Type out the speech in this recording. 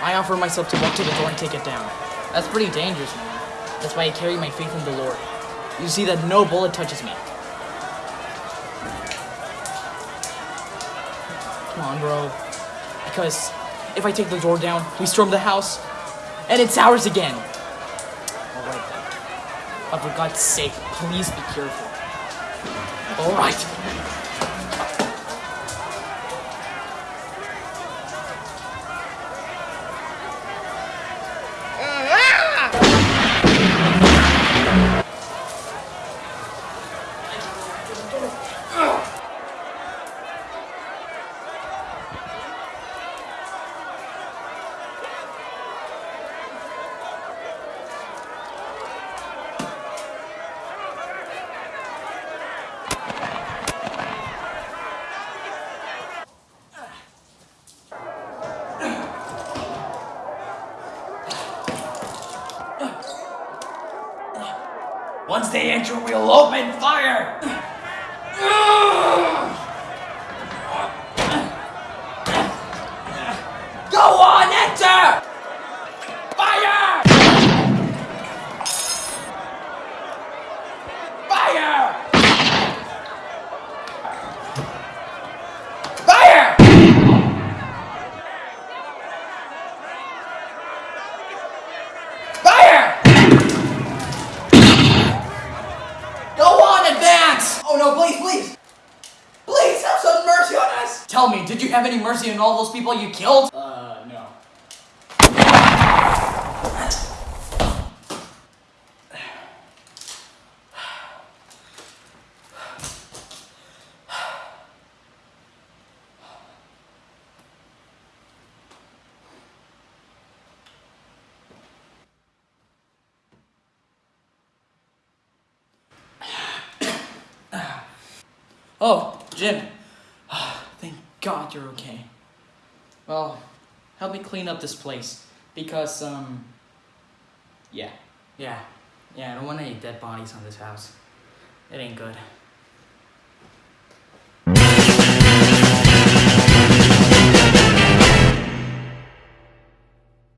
I offer myself to walk to the door and take it down. That's pretty dangerous, man. That's why I carry my faith in the Lord. You see that no bullet touches me. Come on, bro. Because if I take the door down, we storm the house, and it's ours again. Alright then. But for God's sake, please be careful. Alright. Once they enter, we'll open fire! Go on, enter! Fire! Fire! Fire! Fire! Go on, advance! Oh no, please, please! Please have some mercy on us! Tell me, did you have any mercy on all those people you killed? Uh, no. Oh, Jim. God you're okay. Well, help me clean up this place. Because, um. Yeah. Yeah. Yeah, I don't want any dead bodies on this house. It ain't good.